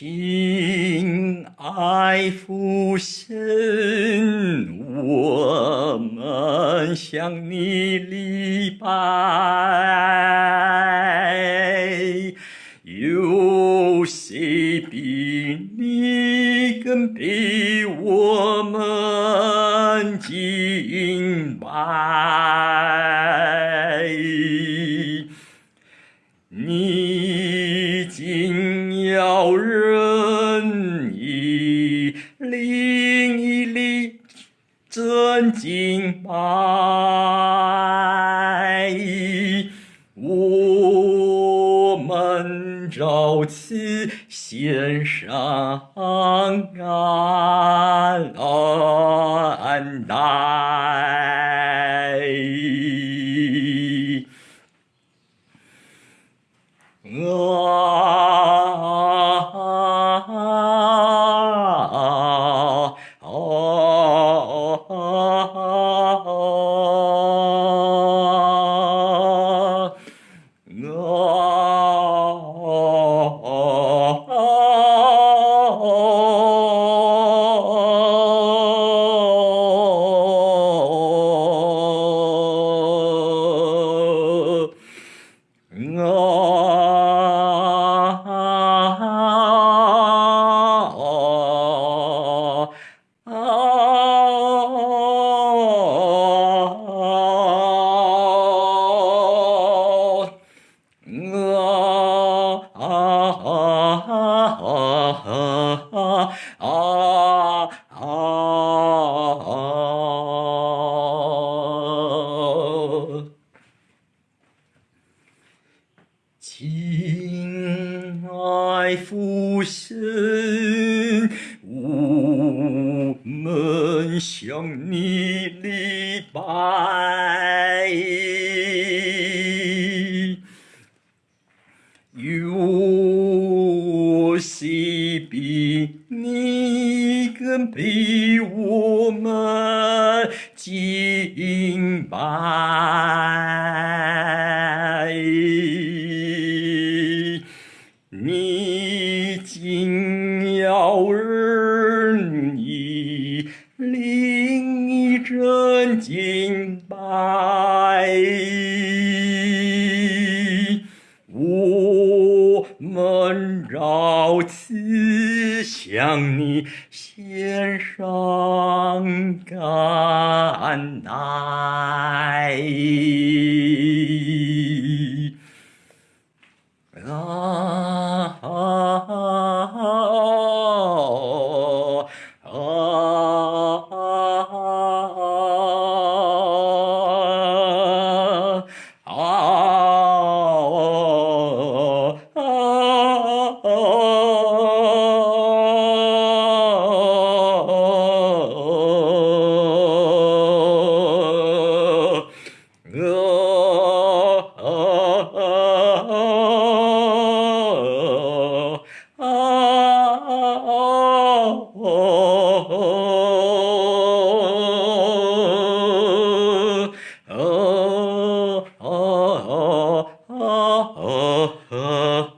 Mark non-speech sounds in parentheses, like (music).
亲爱父神，我们向你礼拜。有谁比你更比我们敬拜？你竟要人真敬拜，我们照此献上安待。啊 ah. (laughs) 爱父神，我们向你礼拜。有谁比你更比我们敬拜？真敬拜，我们照此向你献上感戴。啊 어...